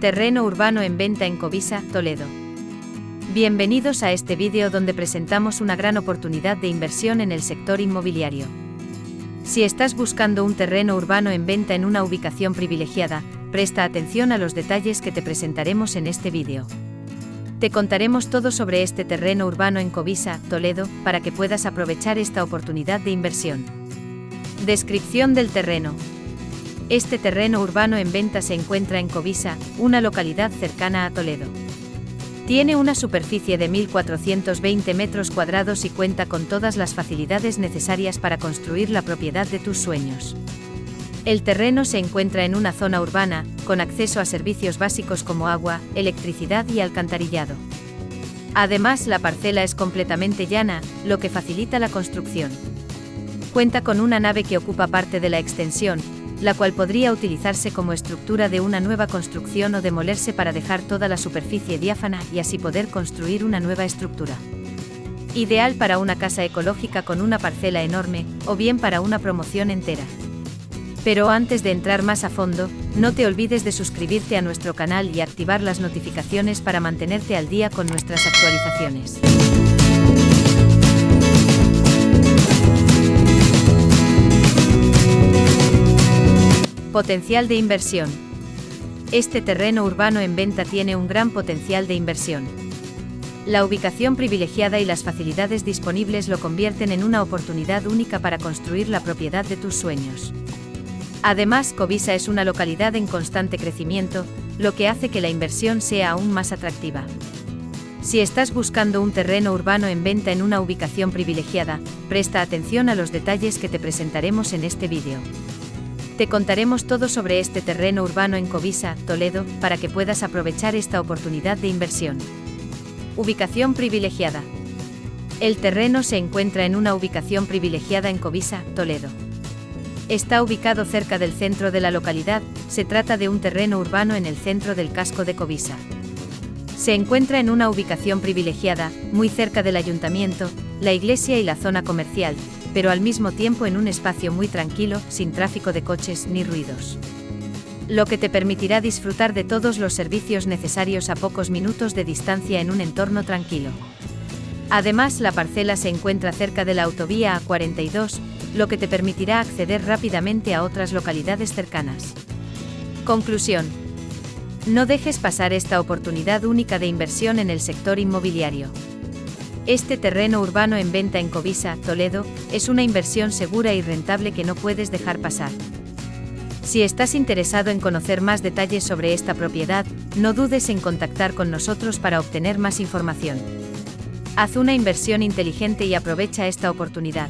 Terreno urbano en venta en Covisa, Toledo. Bienvenidos a este vídeo donde presentamos una gran oportunidad de inversión en el sector inmobiliario. Si estás buscando un terreno urbano en venta en una ubicación privilegiada, presta atención a los detalles que te presentaremos en este vídeo. Te contaremos todo sobre este terreno urbano en Covisa, Toledo, para que puedas aprovechar esta oportunidad de inversión. Descripción del terreno. Este terreno urbano en venta se encuentra en Covisa, una localidad cercana a Toledo. Tiene una superficie de 1.420 metros cuadrados y cuenta con todas las facilidades necesarias para construir la propiedad de tus sueños. El terreno se encuentra en una zona urbana, con acceso a servicios básicos como agua, electricidad y alcantarillado. Además, la parcela es completamente llana, lo que facilita la construcción. Cuenta con una nave que ocupa parte de la extensión, la cual podría utilizarse como estructura de una nueva construcción o demolerse para dejar toda la superficie diáfana y así poder construir una nueva estructura. Ideal para una casa ecológica con una parcela enorme, o bien para una promoción entera. Pero antes de entrar más a fondo, no te olvides de suscribirte a nuestro canal y activar las notificaciones para mantenerte al día con nuestras actualizaciones. Potencial de inversión. Este terreno urbano en venta tiene un gran potencial de inversión. La ubicación privilegiada y las facilidades disponibles lo convierten en una oportunidad única para construir la propiedad de tus sueños. Además, Covisa es una localidad en constante crecimiento, lo que hace que la inversión sea aún más atractiva. Si estás buscando un terreno urbano en venta en una ubicación privilegiada, presta atención a los detalles que te presentaremos en este vídeo. Te contaremos todo sobre este terreno urbano en Covisa, Toledo, para que puedas aprovechar esta oportunidad de inversión. Ubicación privilegiada. El terreno se encuentra en una ubicación privilegiada en Covisa, Toledo. Está ubicado cerca del centro de la localidad, se trata de un terreno urbano en el centro del casco de Covisa. Se encuentra en una ubicación privilegiada, muy cerca del ayuntamiento, la iglesia y la zona comercial, pero al mismo tiempo en un espacio muy tranquilo, sin tráfico de coches ni ruidos. Lo que te permitirá disfrutar de todos los servicios necesarios a pocos minutos de distancia en un entorno tranquilo. Además, la parcela se encuentra cerca de la autovía A42, lo que te permitirá acceder rápidamente a otras localidades cercanas. Conclusión. No dejes pasar esta oportunidad única de inversión en el sector inmobiliario. Este terreno urbano en venta en Covisa, Toledo, es una inversión segura y rentable que no puedes dejar pasar. Si estás interesado en conocer más detalles sobre esta propiedad, no dudes en contactar con nosotros para obtener más información. Haz una inversión inteligente y aprovecha esta oportunidad.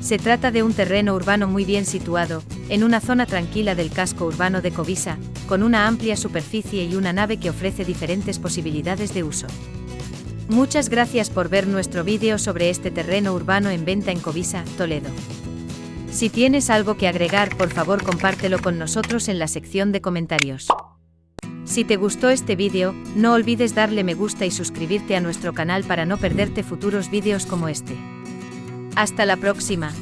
Se trata de un terreno urbano muy bien situado, en una zona tranquila del casco urbano de Covisa, con una amplia superficie y una nave que ofrece diferentes posibilidades de uso. Muchas gracias por ver nuestro vídeo sobre este terreno urbano en venta en Covisa, Toledo. Si tienes algo que agregar, por favor compártelo con nosotros en la sección de comentarios. Si te gustó este vídeo, no olvides darle me gusta y suscribirte a nuestro canal para no perderte futuros vídeos como este. Hasta la próxima.